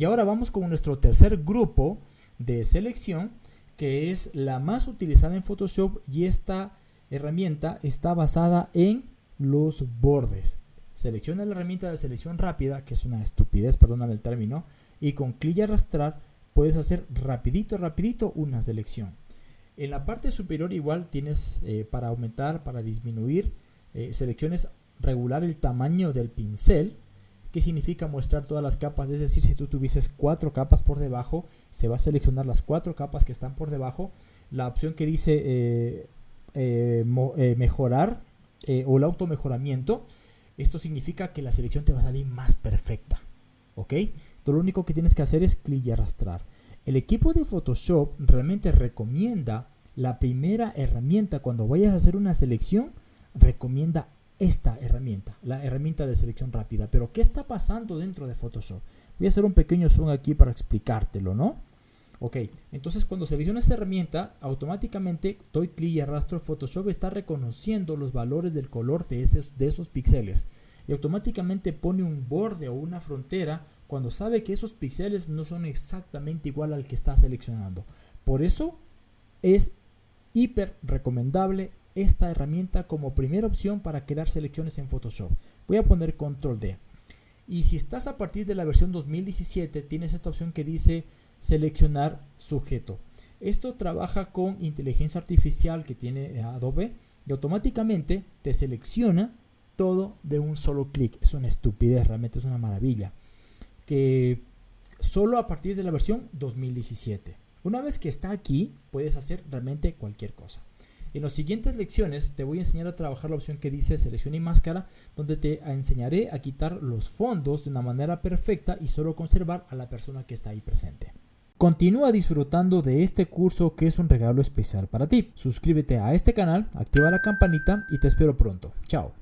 Y ahora vamos con nuestro tercer grupo de selección, que es la más utilizada en Photoshop y esta herramienta está basada en los bordes. Selecciona la herramienta de selección rápida, que es una estupidez, perdóname el término, y con clic y arrastrar puedes hacer rapidito, rapidito una selección. En la parte superior igual tienes eh, para aumentar, para disminuir, eh, selecciones regular el tamaño del pincel, que significa mostrar todas las capas, es decir, si tú tuvieses cuatro capas por debajo, se va a seleccionar las cuatro capas que están por debajo. La opción que dice eh, mejorar o el auto mejoramiento, esto significa que la selección te va a salir más perfecta, ¿ok? Tú lo único que tienes que hacer es clic y arrastrar. El equipo de Photoshop realmente recomienda la primera herramienta cuando vayas a hacer una selección, recomienda esta herramienta, la herramienta de selección rápida. Pero ¿qué está pasando dentro de Photoshop? Voy a hacer un pequeño zoom aquí para explicártelo, ¿no? Ok, entonces cuando seleccionas esta herramienta, automáticamente doy clic y arrastro, Photoshop está reconociendo los valores del color de esos, de esos píxeles y automáticamente pone un borde o una frontera cuando sabe que esos píxeles no son exactamente igual al que está seleccionando. Por eso es hiper recomendable esta herramienta como primera opción para crear selecciones en Photoshop. Voy a poner control D. Y si estás a partir de la versión 2017, tienes esta opción que dice seleccionar sujeto. Esto trabaja con inteligencia artificial que tiene Adobe y automáticamente te selecciona todo de un solo clic. Es una estupidez, realmente es una maravilla que solo a partir de la versión 2017. Una vez que está aquí, puedes hacer realmente cualquier cosa. En las siguientes lecciones te voy a enseñar a trabajar la opción que dice selección y máscara, donde te enseñaré a quitar los fondos de una manera perfecta y solo conservar a la persona que está ahí presente. Continúa disfrutando de este curso que es un regalo especial para ti. Suscríbete a este canal, activa la campanita y te espero pronto. Chao.